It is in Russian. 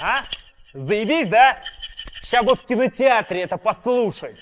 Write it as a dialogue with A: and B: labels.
A: А? Заебись, да? Сейчас бы в кинотеатре это послушать.